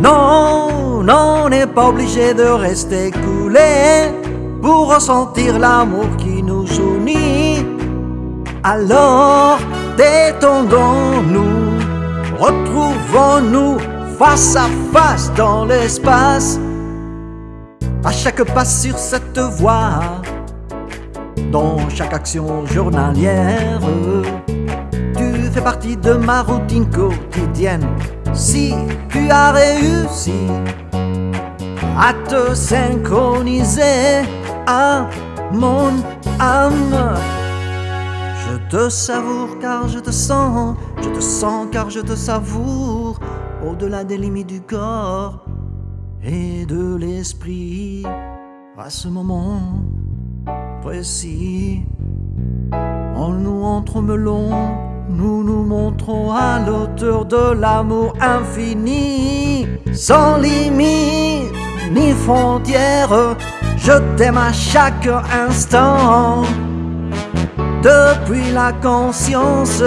Non, non, on n'est pas obligé de rester coulé pour ressentir l'amour qui nous unit. Alors, détendons-nous, retrouvons-nous face à face dans l'espace. À chaque pas sur cette voie, dans chaque action journalière, tu fais partie de ma routine quotidienne. Si tu as réussi à te synchroniser à mon âme, je te savoure car je te sens, je te sens car je te savoure, au-delà des limites du corps et de l'esprit. À ce moment précis, en nous entremelons, nous nous montrons à l'auteur de l'amour infini, sans limite ni frontières. Je t'aime à chaque instant, depuis la conscience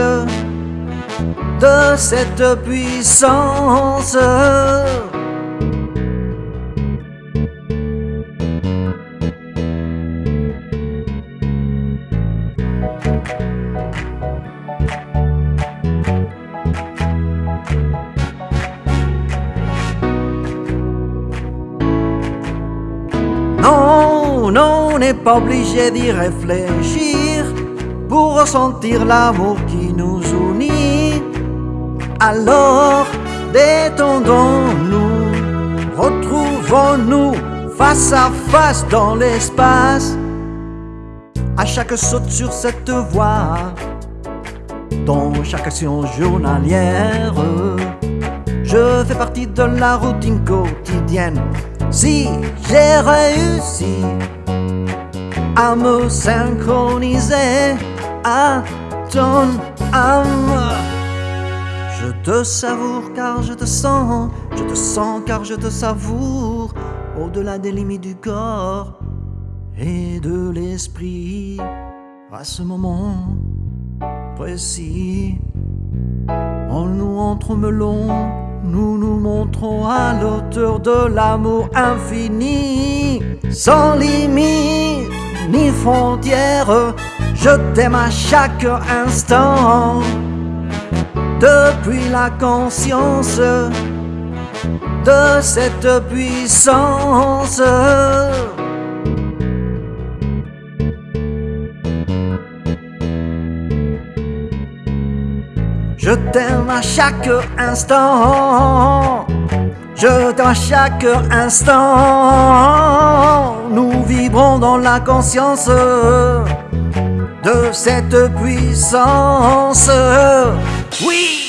de cette puissance. Non, non, on n'est pas obligé d'y réfléchir pour ressentir l'amour qui nous unit. Alors, détendons-nous, retrouvons-nous face à face dans l'espace. À chaque saute sur cette voie, dans chaque action journalière, je fais partie de la routine quotidienne. Si j'ai réussi à me synchroniser à ton âme, je te savoure car je te sens, je te sens car je te savoure, au-delà des limites du corps et de l'esprit. À ce moment précis, en nous entremelons, nous nous montrons à l'auteur de l'amour infini, sans limite ni frontières. Je t'aime à chaque instant, depuis la conscience de cette puissance. Je t'aime à chaque instant. Je t'aime à chaque instant. Nous vibrons dans la conscience de cette puissance. Oui!